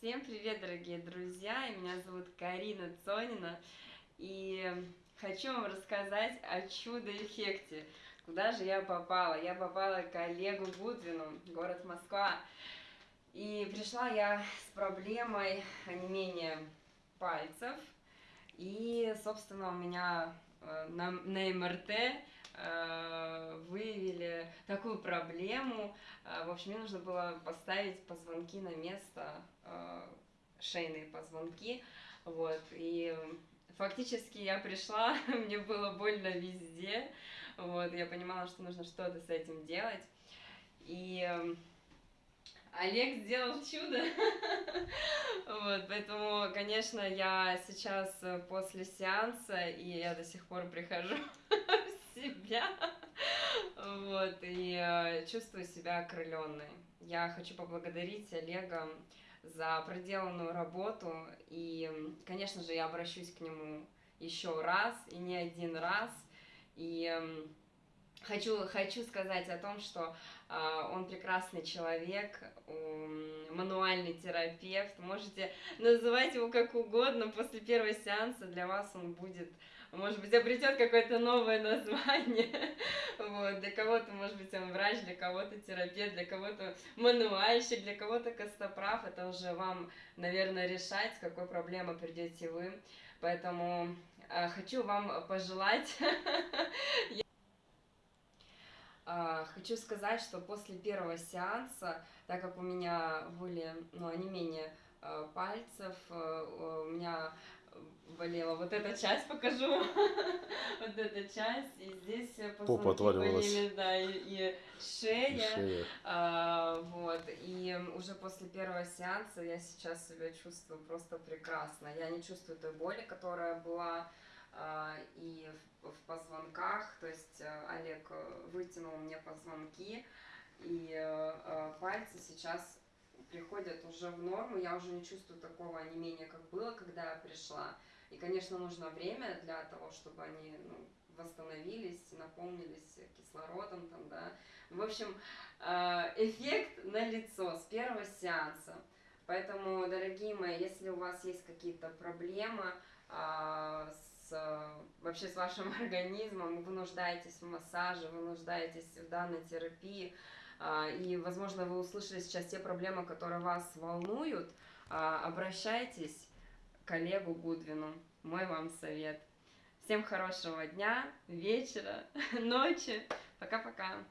Всем привет, дорогие друзья! Меня зовут Карина Цонина, и хочу вам рассказать о чудо-эффекте. Куда же я попала? Я попала к Олегу Гудвину, город Москва. И пришла я с проблемой онемения пальцев. И, собственно, у меня э, на, на МРТ выявили такую проблему. Э, в общем, мне нужно было поставить позвонки на место, шейные позвонки. Вот, и фактически я пришла, мне было больно везде. Вот, я понимала, что нужно что-то с этим делать. И Олег сделал чудо. Вот, поэтому, конечно, я сейчас э, после сеанса, и я до сих пор прихожу себя, вот, и э, чувствую себя окрыленной. Я хочу поблагодарить Олега за проделанную работу, и, конечно же, я обращусь к нему еще раз, и не один раз, и Хочу, хочу сказать о том, что э, он прекрасный человек, э, мануальный терапевт. Можете называть его как угодно. После первого сеанса для вас он будет, может быть, обретет какое-то новое название. Вот. Для кого-то, может быть, он врач, для кого-то терапевт, для кого-то мануальщик, для кого-то костоправ. Это уже вам, наверное, решать, с какой проблемой придете вы. Поэтому э, хочу вам пожелать А, хочу сказать, что после первого сеанса, так как у меня были, ну, не менее а, пальцев, а, у меня болела. Вот эта часть, покажу, вот эта часть, и здесь позвонки болели, да, и, и шея, и шея. А, вот, и уже после первого сеанса я сейчас себя чувствую просто прекрасно, я не чувствую той боли, которая была а, и в, в позвонках, то есть э, Олег э, вытянул мне позвонки, и э, пальцы сейчас приходят уже в норму, я уже не чувствую такого онемения, как было, когда я пришла. И, конечно, нужно время для того, чтобы они ну, восстановились, наполнились кислородом, там, да. В общем, эффект на лицо с первого сеанса. Поэтому, дорогие мои, если у вас есть какие-то проблемы с вообще с вашим организмом, вы нуждаетесь в массаже, вы нуждаетесь в данной терапии, и, возможно, вы услышали сейчас те проблемы, которые вас волнуют, а, обращайтесь к коллегу Гудвину. Мой вам совет. Всем хорошего дня, вечера, ночи. Пока-пока.